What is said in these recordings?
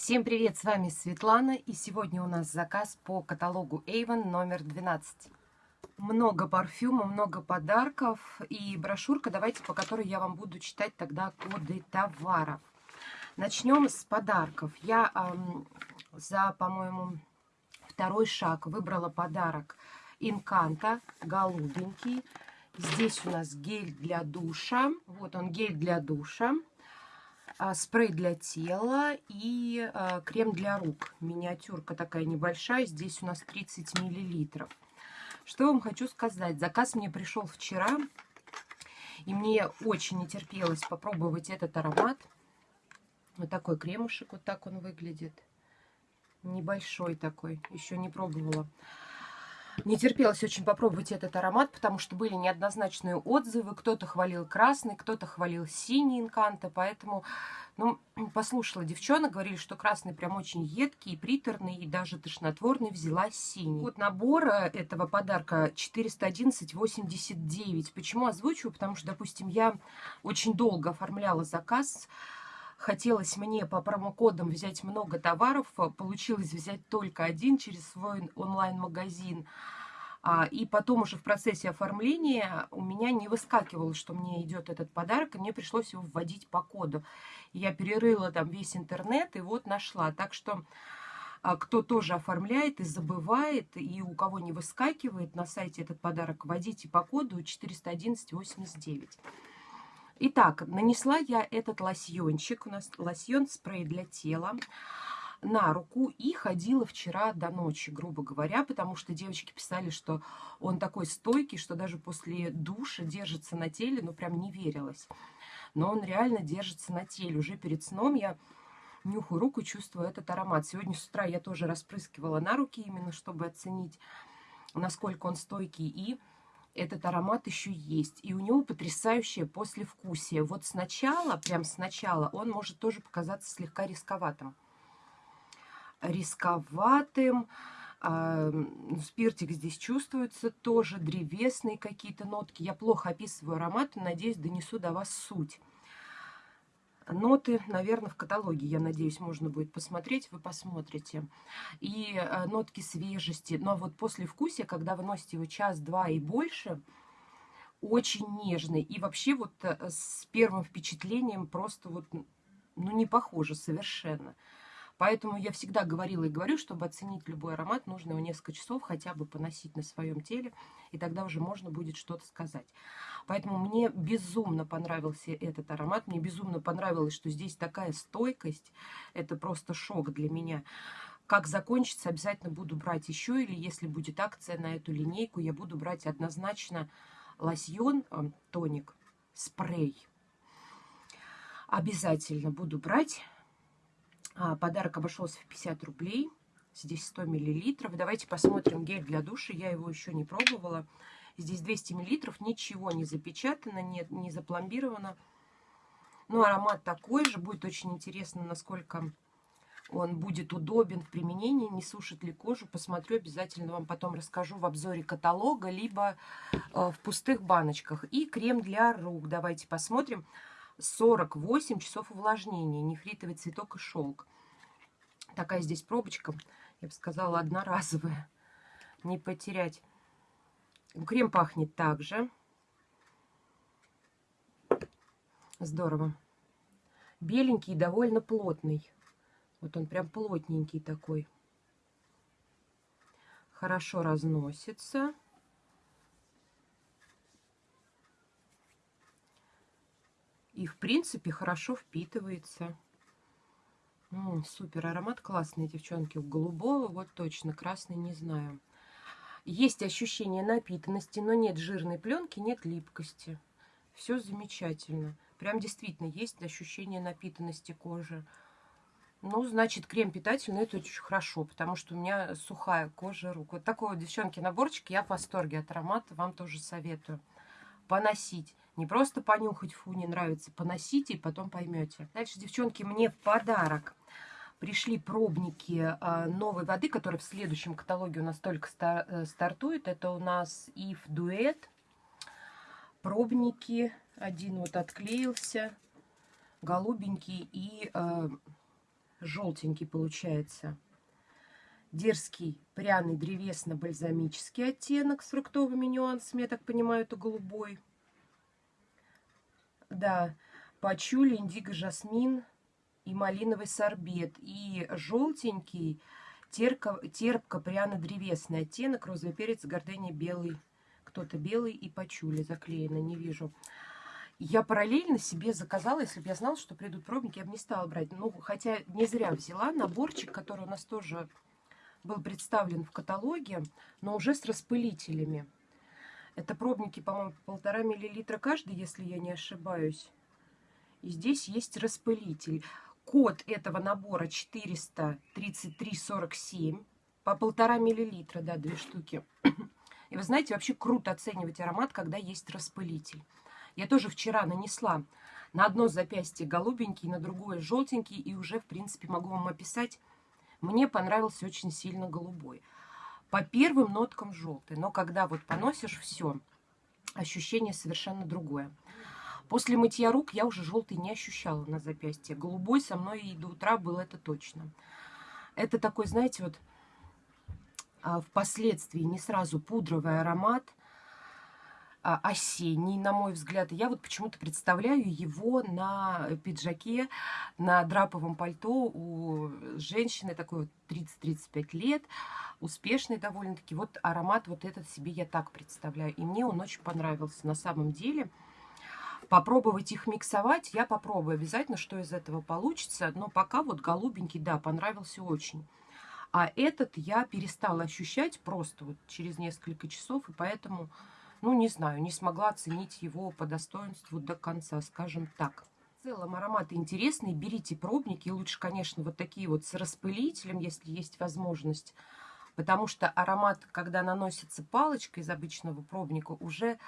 Всем привет, с вами Светлана, и сегодня у нас заказ по каталогу Avon номер 12. Много парфюма, много подарков и брошюрка, давайте, по которой я вам буду читать тогда коды товаров. Начнем с подарков. Я эм, за, по-моему, второй шаг выбрала подарок Инканта, голубенький. Здесь у нас гель для душа. Вот он, гель для душа. А, спрей для тела и а, крем для рук. Миниатюрка такая небольшая, здесь у нас 30 миллилитров. Что вам хочу сказать, заказ мне пришел вчера, и мне очень не терпелось попробовать этот аромат. Вот такой кремушек, вот так он выглядит. Небольшой такой, еще не пробовала. Не терпелось очень попробовать этот аромат, потому что были неоднозначные отзывы. Кто-то хвалил красный, кто-то хвалил синий инканта. Поэтому, ну, послушала девчонок, говорили, что красный прям очень едкий, приторный и даже тошнотворный. Взяла синий. Вот набор этого подарка 411,89. Почему озвучиваю? Потому что, допустим, я очень долго оформляла заказ хотелось мне по промокодам взять много товаров, а получилось взять только один через свой онлайн-магазин. А, и потом уже в процессе оформления у меня не выскакивало, что мне идет этот подарок, и мне пришлось его вводить по коду. Я перерыла там весь интернет и вот нашла. Так что а, кто тоже оформляет и забывает, и у кого не выскакивает на сайте этот подарок, вводите по коду 41189. Итак, нанесла я этот лосьончик, у нас лосьон спрей для тела, на руку и ходила вчера до ночи, грубо говоря, потому что девочки писали, что он такой стойкий, что даже после душа держится на теле, ну прям не верилось. Но он реально держится на теле. Уже перед сном я нюхаю руку, чувствую этот аромат. Сегодня с утра я тоже распрыскивала на руки, именно чтобы оценить, насколько он стойкий. И этот аромат еще есть. И у него потрясающее послевкусие. Вот сначала, прям сначала, он может тоже показаться слегка рисковатым. Рисковатым. А, спиртик здесь чувствуется тоже, древесные какие-то нотки. Я плохо описываю ароматы, надеюсь, донесу до вас суть. Ноты, наверное, в каталоге, я надеюсь, можно будет посмотреть, вы посмотрите. И э, нотки свежести. Но вот после вкусия, когда вы носите его час-два и больше, очень нежный. И вообще вот э, с первым впечатлением просто вот, ну, не похоже совершенно. Поэтому я всегда говорила и говорю, чтобы оценить любой аромат, нужно его несколько часов хотя бы поносить на своем теле, и тогда уже можно будет что-то сказать. Поэтому мне безумно понравился этот аромат, мне безумно понравилось, что здесь такая стойкость, это просто шок для меня. Как закончится, обязательно буду брать еще, или если будет акция на эту линейку, я буду брать однозначно лосьон, э, тоник, спрей. Обязательно буду брать. А, подарок обошелся в 50 рублей. Здесь 100 миллилитров. Давайте посмотрим гель для душа. Я его еще не пробовала. Здесь 200 миллилитров. Ничего не запечатано, нет, не запломбировано. Ну, аромат такой же. Будет очень интересно, насколько он будет удобен в применении, не сушит ли кожу. Посмотрю, обязательно вам потом расскажу в обзоре каталога, либо э, в пустых баночках. И крем для рук. Давайте посмотрим. 48 часов увлажнения, нефритовый цветок и шелк. Такая здесь пробочка, я бы сказала, одноразовая. Не потерять. Крем пахнет также. Здорово. Беленький и довольно плотный. Вот он прям плотненький такой. Хорошо разносится. И, в принципе, хорошо впитывается. М -м, супер, аромат классный, девчонки. У голубого вот точно, красный не знаю. Есть ощущение напитанности, но нет жирной пленки, нет липкости. Все замечательно. Прям действительно есть ощущение напитанности кожи. Ну, значит, крем питательный, это очень хорошо, потому что у меня сухая кожа рук. Вот такой вот, девчонки, наборчик. Я в восторге от аромата, вам тоже советую поносить. Не просто понюхать, фу, не нравится, поносите и потом поймете. Дальше, девчонки, мне в подарок пришли пробники э, новой воды, которая в следующем каталоге у нас только э, стартует. Это у нас If Duet. Пробники. Один вот отклеился, голубенький и э, желтенький получается. Дерзкий, пряный, древесно-бальзамический оттенок с фруктовыми нюансами. Я так понимаю, это голубой. Да, пачули, индиго, жасмин и малиновый сорбет. И желтенький, терпко-пряно-древесный оттенок, розовый перец, гордыня белый. Кто-то белый и пачули заклеено, не вижу. Я параллельно себе заказала, если бы я знала, что придут пробники, я бы не стала брать. Ну, хотя не зря взяла наборчик, который у нас тоже был представлен в каталоге, но уже с распылителями. Это пробники, по-моему, полтора миллилитра каждый, если я не ошибаюсь. И здесь есть распылитель. Код этого набора 433,47 по полтора миллилитра, да, две штуки. И вы знаете, вообще круто оценивать аромат, когда есть распылитель. Я тоже вчера нанесла на одно запястье голубенький, на другое желтенький, и уже, в принципе, могу вам описать. Мне понравился очень сильно голубой. По первым ноткам желтый, но когда вот поносишь все, ощущение совершенно другое. После мытья рук я уже желтый не ощущала на запястье. Голубой со мной и до утра был это точно. Это такой, знаете, вот а, впоследствии не сразу пудровый аромат, осенний, на мой взгляд. Я вот почему-то представляю его на пиджаке, на драповом пальто у женщины такой вот 30-35 лет, успешный довольно-таки. Вот аромат вот этот себе я так представляю. И мне он очень понравился на самом деле. Попробовать их миксовать я попробую обязательно, что из этого получится. Но пока вот голубенький, да, понравился очень. А этот я перестала ощущать просто вот через несколько часов, и поэтому, ну, не знаю, не смогла оценить его по достоинству до конца, скажем так. В целом ароматы интересные, берите пробники, лучше, конечно, вот такие вот с распылителем, если есть возможность, потому что аромат, когда наносится палочкой из обычного пробника, уже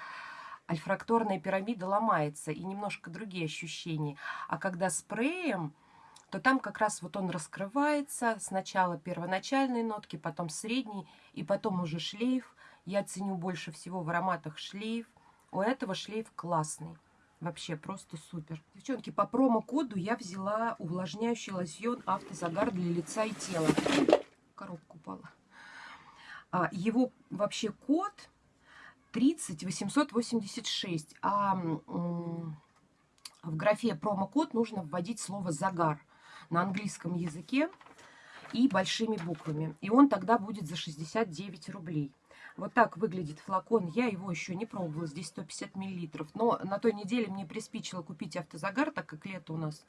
альфракторная пирамида ломается, и немножко другие ощущения. А когда спреем то там как раз вот он раскрывается. Сначала первоначальные нотки, потом средний, и потом уже шлейф. Я ценю больше всего в ароматах шлейф. У этого шлейф классный. Вообще просто супер. Девчонки, по промокоду я взяла увлажняющий лосьон автозагар для лица и тела. Коробка упала. А, его вообще код 30886. А в графе промокод нужно вводить слово «загар» на английском языке и большими буквами. И он тогда будет за 69 рублей. Вот так выглядит флакон. Я его еще не пробовала. Здесь 150 миллилитров. Но на той неделе мне приспичило купить автозагар, так как лето у нас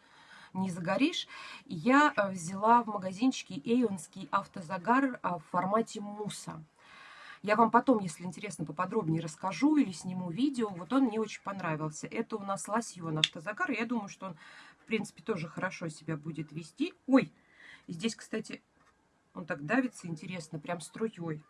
не загоришь. Я э, взяла в магазинчике эйонский автозагар а, в формате муса. Я вам потом, если интересно, поподробнее расскажу или сниму видео. Вот он мне очень понравился. Это у нас лосьон автозагар. Я думаю, что он, в принципе, тоже хорошо себя будет вести. Ой, здесь, кстати, он так давится интересно, прям струей.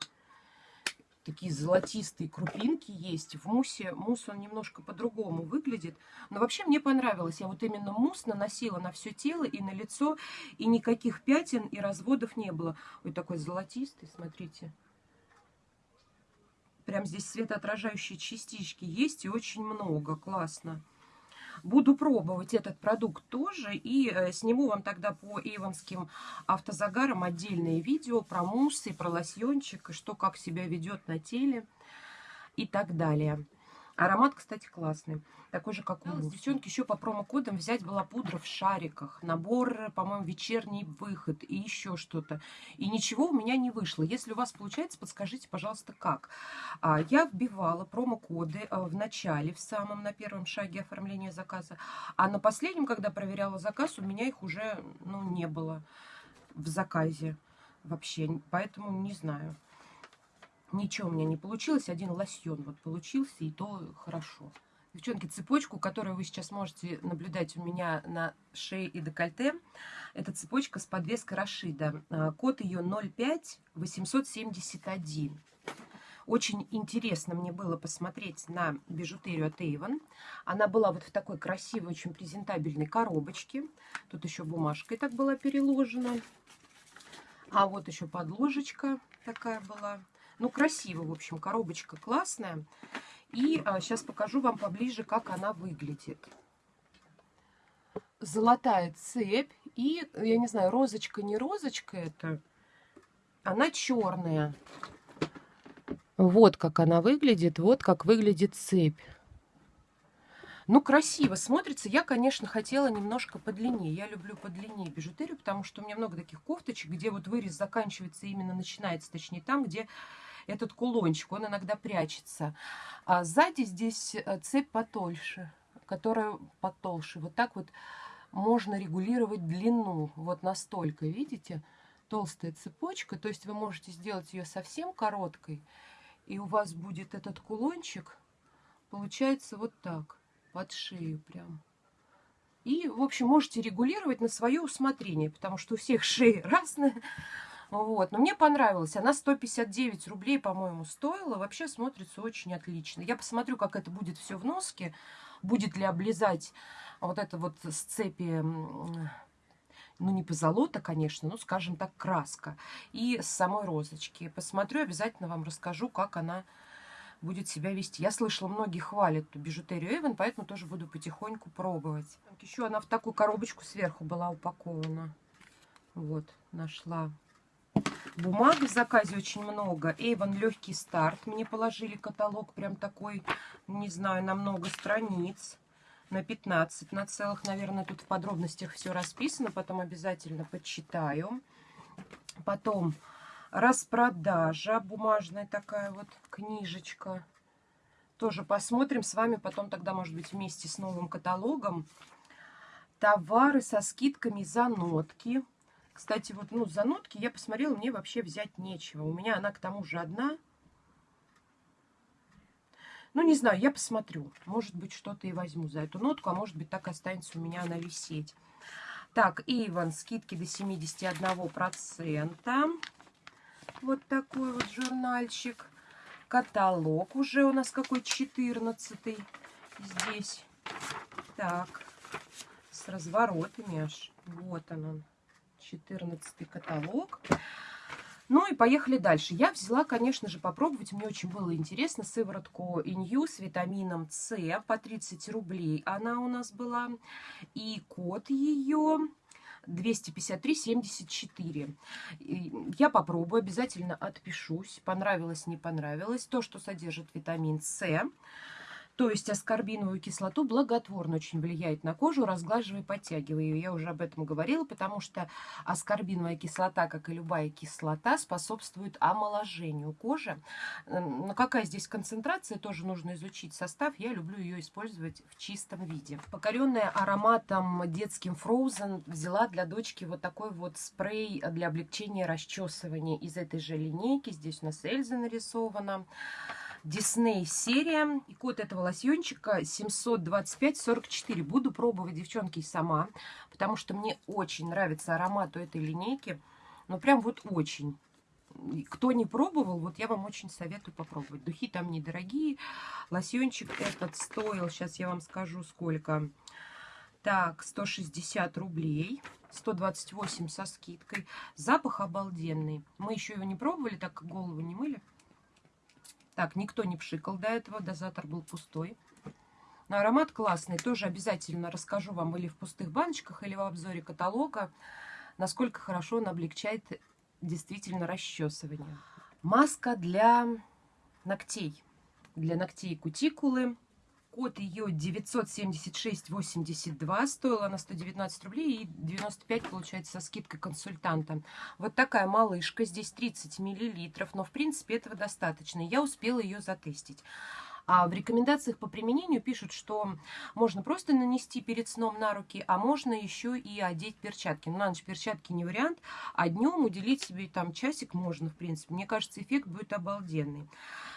Такие золотистые крупинки есть. В мусе мусс он немножко по-другому выглядит. Но вообще мне понравилось. Я вот именно мусс наносила на все тело и на лицо. И никаких пятен и разводов не было. Ой, такой золотистый, смотрите. Прям здесь светоотражающие частички есть и очень много. Классно. Буду пробовать этот продукт тоже. И э, сниму вам тогда по эйвонским автозагарам отдельное видео про муссы, про лосьончик, и что как себя ведет на теле и так далее. Аромат, кстати, классный. Такой же, как у нас. Девчонки, еще по промокодам взять была пудра в шариках. Набор, по-моему, вечерний выход и еще что-то. И ничего у меня не вышло. Если у вас получается, подскажите, пожалуйста, как. А, я вбивала промокоды а, в начале, в самом, на первом шаге оформления заказа. А на последнем, когда проверяла заказ, у меня их уже ну, не было в заказе вообще. Поэтому не знаю. Ничего у меня не получилось. Один лосьон вот получился, и то хорошо. Девчонки, цепочку, которую вы сейчас можете наблюдать у меня на шее и декольте, это цепочка с подвеской Рашида. А, код ее 05871. Очень интересно мне было посмотреть на бижутерию от Avon. Она была вот в такой красивой, очень презентабельной коробочке. Тут еще бумажкой так была переложена. А вот еще подложечка такая была. Ну, красиво, в общем, коробочка классная. И а, сейчас покажу вам поближе, как она выглядит. золотая цепь. И, я не знаю, розочка, не розочка это. Она черная. Вот как она выглядит, вот как выглядит цепь. Ну, красиво смотрится. Я, конечно, хотела немножко подлиннее. Я люблю подлиннее бижутерию, потому что у меня много таких кофточек, где вот вырез заканчивается, именно начинается, точнее, там, где этот кулончик, он иногда прячется. А сзади здесь э, цепь потольше, которая потолще. Вот так вот можно регулировать длину, вот настолько, видите? Толстая цепочка, то есть вы можете сделать ее совсем короткой, и у вас будет этот кулончик, получается вот так, под шею прям. И, в общем, можете регулировать на свое усмотрение, потому что у всех шеи разные. Вот. Но мне понравилось. Она 159 рублей, по-моему, стоила. Вообще смотрится очень отлично. Я посмотрю, как это будет все в носке. Будет ли облизать вот это вот с цепи, ну, не позолота, конечно, но, скажем так, краска. И с самой розочки. Посмотрю, обязательно вам расскажу, как она будет себя вести. Я слышала, многие хвалят эту бижутерию Эйвен, поэтому тоже буду потихоньку пробовать. Еще она в такую коробочку сверху была упакована. Вот, нашла Бумаги в заказе очень много. Эйвон легкий старт. Мне положили каталог прям такой, не знаю, на много страниц. На 15, на целых, наверное, тут в подробностях все расписано. Потом обязательно почитаю. Потом распродажа. Бумажная такая вот книжечка. Тоже посмотрим с вами потом тогда, может быть, вместе с новым каталогом. Товары со скидками за нотки. Кстати, вот, ну, за нотки я посмотрела, мне вообще взять нечего. У меня она к тому же одна. Ну, не знаю, я посмотрю. Может быть, что-то и возьму за эту нотку, а может быть, так останется у меня она висеть. Так, Иван, скидки до 71%. Вот такой вот журнальчик. Каталог уже у нас какой 14 здесь. Так, с разворотами аж. Вот он он. 14 каталог. Ну и поехали дальше. Я взяла, конечно же, попробовать. Мне очень было интересно сыворотку Инью с витамином С по 30 рублей. Она у нас была. И код ее 253-74. Я попробую, обязательно отпишусь. Понравилось, не понравилось. То, что содержит витамин С. То есть аскорбиновую кислоту благотворно очень влияет на кожу, разглаживая, подтягивая ее. Я уже об этом говорила, потому что аскорбиновая кислота, как и любая кислота, способствует омоложению кожи. Но какая здесь концентрация, тоже нужно изучить состав. Я люблю ее использовать в чистом виде. Покоренная ароматом детским Frozen взяла для дочки вот такой вот спрей для облегчения расчесывания из этой же линейки. Здесь у нас Эльза нарисована. Дисней серия. И код этого лосьончика 725-44. Буду пробовать, девчонки, сама, потому что мне очень нравится аромат у этой линейки. Ну, прям вот очень. Кто не пробовал, вот я вам очень советую попробовать. Духи там недорогие. Лосьончик этот стоил, сейчас я вам скажу, сколько. Так, 160 рублей. 128 со скидкой. Запах обалденный. Мы еще его не пробовали, так как голову не мыли. Так, никто не пшикал до этого, дозатор был пустой. Но аромат классный, тоже обязательно расскажу вам или в пустых баночках, или в обзоре каталога, насколько хорошо он облегчает действительно расчесывание. Маска для ногтей, для ногтей кутикулы. Код ее 976,82. Стоила она 119 рублей и 95 получается со скидкой консультанта. Вот такая малышка. Здесь 30 миллилитров. Но в принципе этого достаточно. Я успела ее затестить. А в рекомендациях по применению пишут, что можно просто нанести перед сном на руки, а можно еще и одеть перчатки. Но ну, на ночь перчатки не вариант, а днем уделить себе там часик можно, в принципе. Мне кажется, эффект будет обалденный.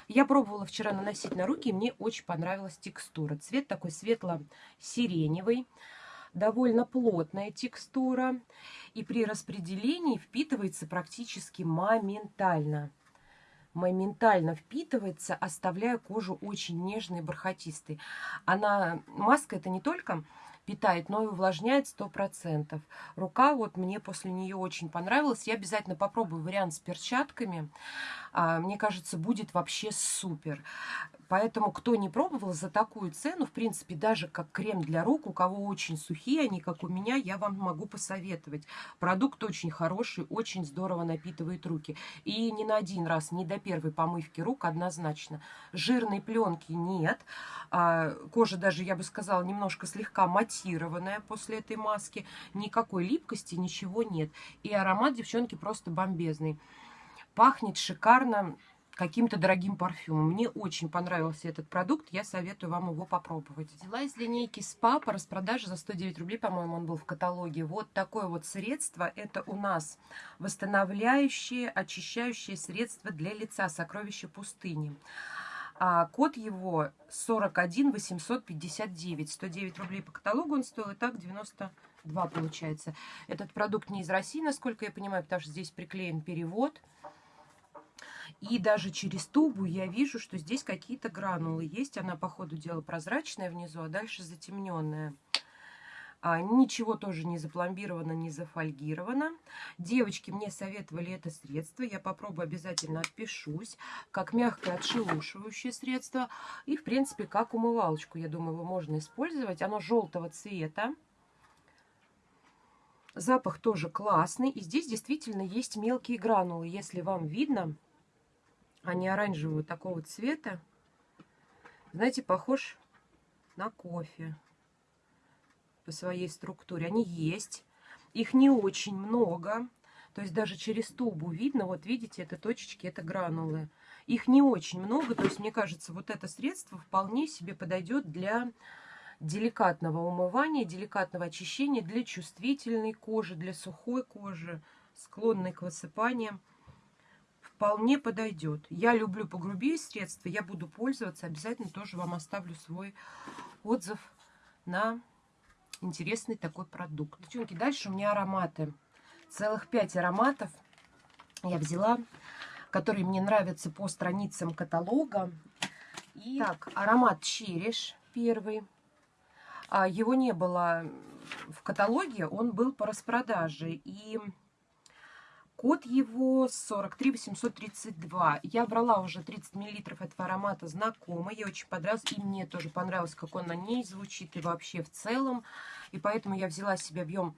Я пробовала вчера наносить на руки, и мне очень понравилась текстура. Цвет такой светло-сиреневый довольно плотная текстура и при распределении впитывается практически моментально моментально впитывается, оставляя кожу очень нежной и бархатистой. Она, маска это не только питает, но и увлажняет 100%. Рука вот мне после нее очень понравилась. Я обязательно попробую вариант с перчатками. А, мне кажется, будет вообще супер. Поэтому, кто не пробовал за такую цену, в принципе, даже как крем для рук, у кого очень сухие они, как у меня, я вам могу посоветовать. Продукт очень хороший, очень здорово напитывает руки. И не на один раз, не до первой помывки рук однозначно. Жирной пленки нет. А, кожа даже, я бы сказала, немножко слегка матированная после этой маски. Никакой липкости, ничего нет. И аромат, девчонки, просто бомбезный. Пахнет шикарно каким-то дорогим парфюмом. Мне очень понравился этот продукт, я советую вам его попробовать. Взяла из линейки СПА по распродаже за 109 рублей, по-моему, он был в каталоге. Вот такое вот средство. Это у нас восстанавливающее, очищающее средство для лица «Сокровище пустыни». А код его 41 859. 109 рублей по каталогу он стоил, и так 92 получается. Этот продукт не из России, насколько я понимаю, потому что здесь приклеен перевод. И даже через тубу я вижу, что здесь какие-то гранулы есть. Она, по ходу дела, прозрачная внизу, а дальше затемненная. А, ничего тоже не запломбировано, не зафольгировано. Девочки мне советовали это средство. Я попробую, обязательно отпишусь. Как мягкое отшелушивающее средство. И, в принципе, как умывалочку, я думаю, его можно использовать. Оно желтого цвета. Запах тоже классный. И здесь действительно есть мелкие гранулы. Если вам видно, они оранжевого такого цвета. Знаете, похож на кофе по своей структуре. Они есть. Их не очень много. То есть даже через тубу видно, вот видите, это точечки, это гранулы. Их не очень много, то есть мне кажется, вот это средство вполне себе подойдет для деликатного умывания, деликатного очищения, для чувствительной кожи, для сухой кожи, склонной к высыпаниям вполне подойдет. Я люблю погрубее средства, я буду пользоваться. Обязательно тоже вам оставлю свой отзыв на интересный такой продукт. Девчонки, дальше у меня ароматы. Целых пять ароматов я взяла, которые мне нравятся по страницам каталога. И так, аромат Череш первый. А, его не было в каталоге, он был по распродаже. И Код его 43 832. Я брала уже 30 миллилитров этого аромата знакомый. Ей очень понравился. И мне тоже понравилось, как он на ней звучит и вообще в целом. И поэтому я взяла себе объем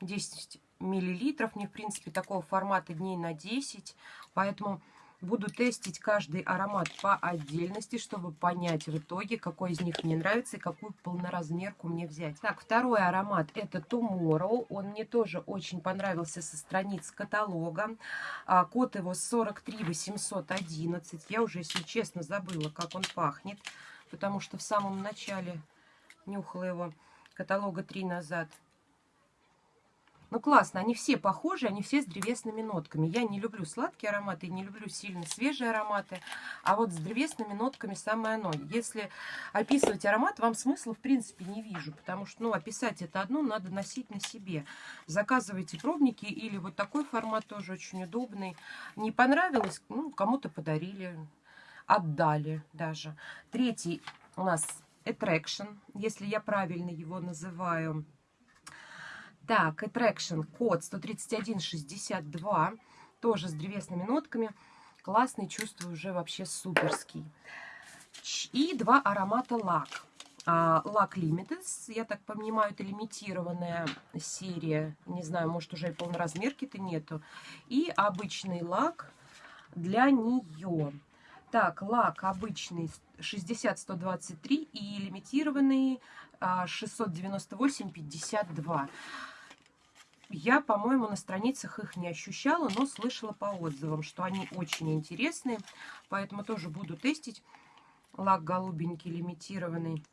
10 миллилитров. Мне, в принципе, такого формата дней на 10. Поэтому Буду тестить каждый аромат по отдельности, чтобы понять в итоге, какой из них мне нравится и какую полноразмерку мне взять. Так, второй аромат это Tomorrow. Он мне тоже очень понравился со страниц каталога. А, код его 43811. Я уже, если честно, забыла, как он пахнет, потому что в самом начале нюхала его каталога 3 назад. Ну, классно, они все похожи, они все с древесными нотками. Я не люблю сладкие ароматы, не люблю сильно свежие ароматы, а вот с древесными нотками самое оно. Если описывать аромат, вам смысла, в принципе, не вижу, потому что, ну, описать это одно надо носить на себе. Заказывайте пробники или вот такой формат тоже очень удобный. Не понравилось, ну, кому-то подарили, отдали даже. Третий у нас Attraction, если я правильно его называю, так, Attraction, код 13162, тоже с древесными нотками. Классный, чувствую, уже вообще суперский. И два аромата лак. А, лак Limited, я так понимаю, это лимитированная серия. Не знаю, может уже и полноразмерки-то нету. И обычный лак для нее. Так, лак обычный 60-123 и лимитированный 698-52. Я, по-моему, на страницах их не ощущала, но слышала по отзывам, что они очень интересные. Поэтому тоже буду тестить. Лак голубенький, лимитированный.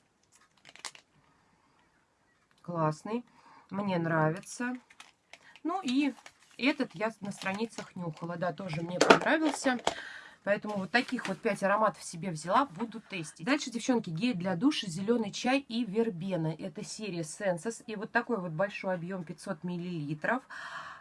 Классный. Мне нравится. Ну и этот я на страницах нюхала. Да, тоже мне понравился. Поэтому вот таких вот 5 ароматов себе взяла, буду тестить. Дальше, девчонки, гель для душа, зеленый чай и вербена. Это серия Senses. И вот такой вот большой объем 500 миллилитров.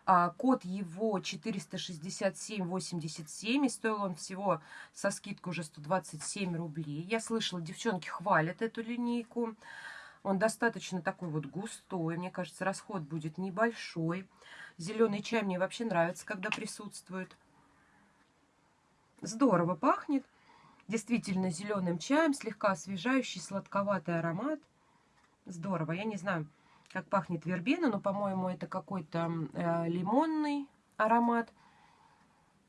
А, код его 467,87. И стоил он всего со скидкой уже 127 рублей. Я слышала, девчонки хвалят эту линейку. Он достаточно такой вот густой. Мне кажется, расход будет небольшой. Зеленый чай мне вообще нравится, когда присутствует. Здорово пахнет. Действительно зеленым чаем, слегка освежающий, сладковатый аромат. Здорово. Я не знаю, как пахнет вербена, но, по-моему, это какой-то э, лимонный аромат.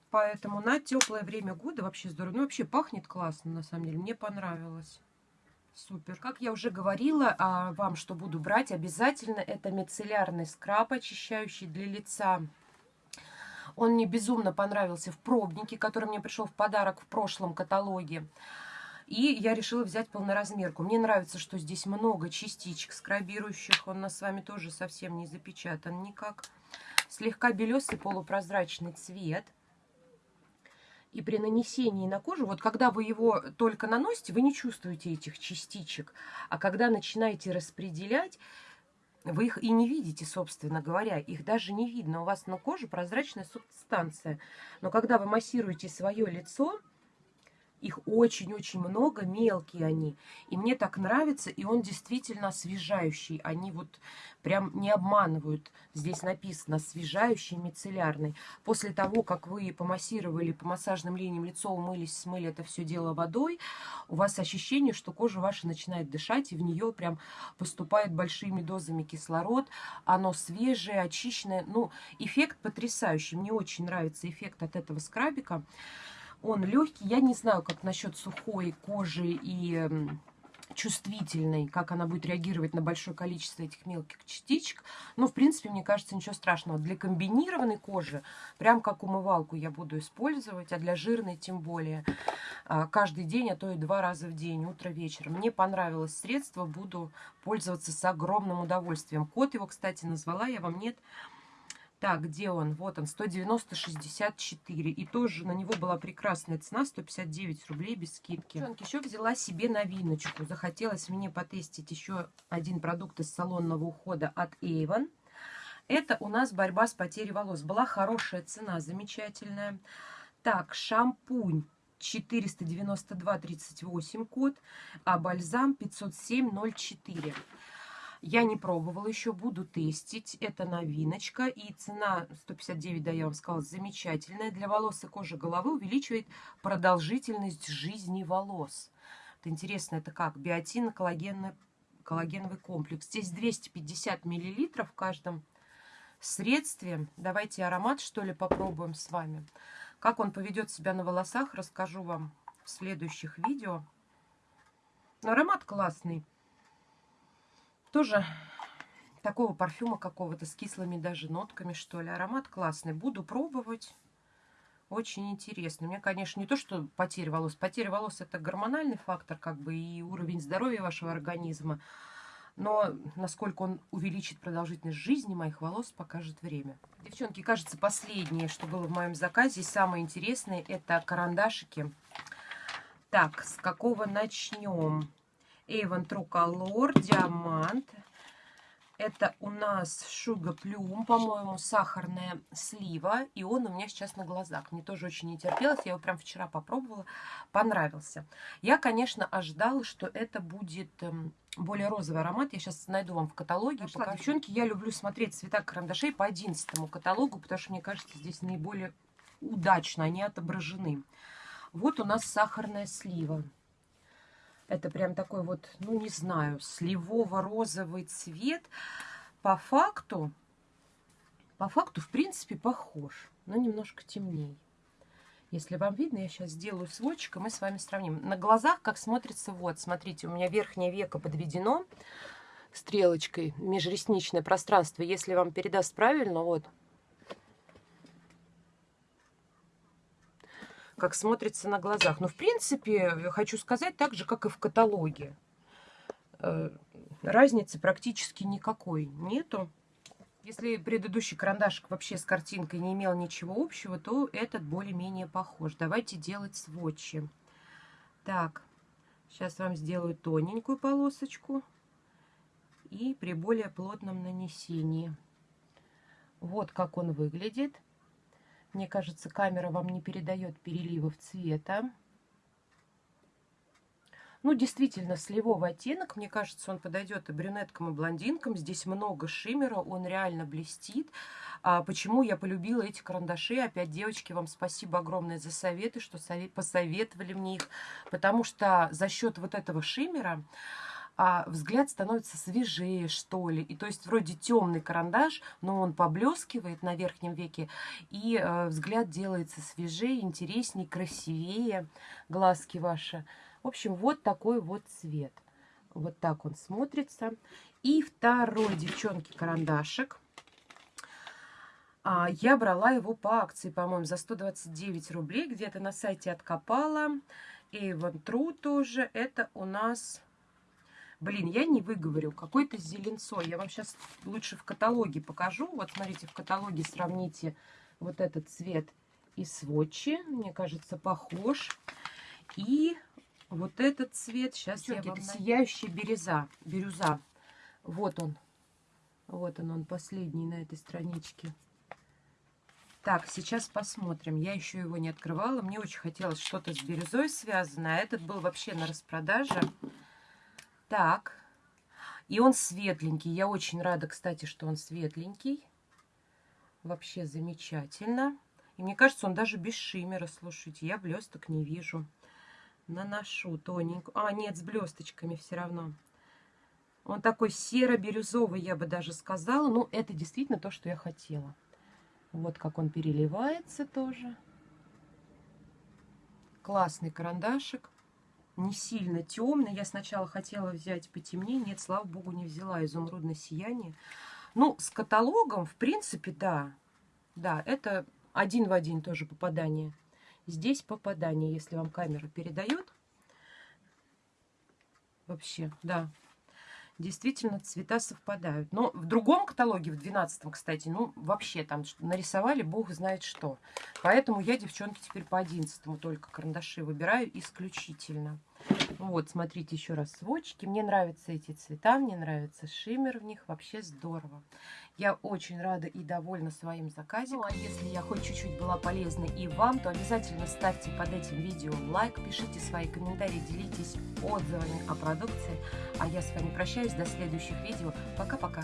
Поэтому на теплое время года вообще здорово. Ну, вообще пахнет классно, на самом деле. Мне понравилось. Супер. Как я уже говорила а, вам, что буду брать, обязательно это мицеллярный скраб, очищающий для лица. Он мне безумно понравился в пробнике, который мне пришел в подарок в прошлом каталоге. И я решила взять полноразмерку. Мне нравится, что здесь много частичек скрабирующих. Он у нас с вами тоже совсем не запечатан никак. Слегка белесый полупрозрачный цвет. И при нанесении на кожу, вот когда вы его только наносите, вы не чувствуете этих частичек. А когда начинаете распределять, вы их и не видите, собственно говоря. Их даже не видно. У вас на коже прозрачная субстанция. Но когда вы массируете свое лицо, их очень-очень много, мелкие они. И мне так нравится, и он действительно освежающий. Они вот прям не обманывают. Здесь написано освежающий, мицеллярный. После того, как вы помассировали по массажным линиям лицо, умылись, смыли это все дело водой, у вас ощущение, что кожа ваша начинает дышать, и в нее прям поступает большими дозами кислород. Оно свежее, очищенное. Ну, эффект потрясающий. Мне очень нравится эффект от этого скрабика. Он легкий. Я не знаю, как насчет сухой кожи и чувствительной, как она будет реагировать на большое количество этих мелких частичек. Но, в принципе, мне кажется, ничего страшного. Для комбинированной кожи, прям как умывалку я буду использовать, а для жирной тем более. А, каждый день, а то и два раза в день, утро-вечер. Мне понравилось средство, буду пользоваться с огромным удовольствием. Код его, кстати, назвала я вам, нет? Так, где он? Вот он, 190,64. И тоже на него была прекрасная цена, 159 рублей без скидки. Еще взяла себе новиночку. Захотелось мне потестить еще один продукт из салонного ухода от Avon. Это у нас борьба с потерей волос. Была хорошая цена, замечательная. Так, шампунь 492,38 код, а бальзам 507,04. Я не пробовала еще, буду тестить. Это новиночка. И цена 159, да, я вам сказала, замечательная. Для волос и кожи головы увеличивает продолжительность жизни волос. Это интересно, это как? Биотин, коллагенный, коллагеновый комплекс. Здесь 250 миллилитров в каждом средстве. Давайте аромат, что ли, попробуем с вами. Как он поведет себя на волосах, расскажу вам в следующих видео. Но аромат классный тоже такого парфюма какого-то с кислыми даже нотками, что ли. Аромат классный. Буду пробовать. Очень интересно. У меня, конечно, не то, что потеря волос. Потеря волос – это гормональный фактор, как бы, и уровень здоровья вашего организма. Но насколько он увеличит продолжительность жизни моих волос, покажет время. Девчонки, кажется, последнее, что было в моем заказе, самое интересное, это карандашики. Так, с какого начнем? Avon True Color, Диамант. Это у нас Шуга Плюм, по-моему, сахарная слива. И он у меня сейчас на глазах. Мне тоже очень не терпелось. Я его прям вчера попробовала. Понравился. Я, конечно, ожидала, что это будет эм, более розовый аромат. Я сейчас найду вам в каталоге. Нашла, покажу. девчонки, я люблю смотреть цвета карандашей по 11 каталогу, потому что, мне кажется, здесь наиболее удачно они отображены. Вот у нас сахарная слива. Это прям такой вот, ну не знаю, сливово-розовый цвет. По факту, по факту, в принципе, похож, но немножко темнее. Если вам видно, я сейчас сделаю сводчик, и мы с вами сравним. На глазах как смотрится, вот, смотрите, у меня верхнее веко подведено стрелочкой, межресничное пространство. Если вам передаст правильно, вот, как смотрится на глазах. Но, в принципе, хочу сказать так же, как и в каталоге. Э, разницы практически никакой нету. Если предыдущий карандашик вообще с картинкой не имел ничего общего, то этот более-менее похож. Давайте делать сводчи. Так, сейчас вам сделаю тоненькую полосочку. И при более плотном нанесении. Вот как он выглядит. Мне кажется, камера вам не передает переливов цвета. Ну, действительно, сливовый оттенок. Мне кажется, он подойдет и брюнеткам, и блондинкам. Здесь много шиммера, он реально блестит. А почему я полюбила эти карандаши? Опять, девочки, вам спасибо огромное за советы, что совет, посоветовали мне их. Потому что за счет вот этого шиммера а взгляд становится свежее, что ли. И то есть вроде темный карандаш, но он поблескивает на верхнем веке, и э, взгляд делается свежее, интереснее, красивее, глазки ваши. В общем, вот такой вот цвет. Вот так он смотрится. И второй, девчонки, карандашик. А, я брала его по акции, по-моему, за 129 рублей. Где-то на сайте откопала. И вон True тоже. Это у нас Блин, я не выговорю. Какой-то зеленцой. Я вам сейчас лучше в каталоге покажу. Вот смотрите, в каталоге сравните вот этот цвет и сводчи. Мне кажется, похож. И вот этот цвет. Сейчас Девчонки, я вам... Сияющая бирюза. бирюза. Вот он. Вот он, он последний на этой страничке. Так, сейчас посмотрим. Я еще его не открывала. Мне очень хотелось что-то с бирюзой связано. А этот был вообще на распродаже. Так. И он светленький. Я очень рада, кстати, что он светленький. Вообще замечательно. И мне кажется, он даже без шиммера. Слушайте, я блесток не вижу. Наношу тоненько. А, нет, с блесточками все равно. Он такой серо-бирюзовый, я бы даже сказала. Ну, это действительно то, что я хотела. Вот как он переливается тоже. Классный карандашик не сильно темный. Я сначала хотела взять потемнее. Нет, слава богу, не взяла изумрудное сияние. Ну, с каталогом, в принципе, да. Да, это один в один тоже попадание. Здесь попадание, если вам камера передает. Вообще, да действительно цвета совпадают. Но в другом каталоге, в 12 кстати, ну, вообще там нарисовали бог знает что. Поэтому я, девчонки, теперь по 11 только карандаши выбираю исключительно. Вот, смотрите еще раз сводчики. Мне нравятся эти цвета, мне нравится шиммер в них. Вообще здорово. Я очень рада и довольна своим заказом. Ну, а если я хоть чуть-чуть была полезна и вам, то обязательно ставьте под этим видео лайк, пишите свои комментарии, делитесь отзывами о продукции. А я с вами прощаюсь до следующих видео. Пока-пока!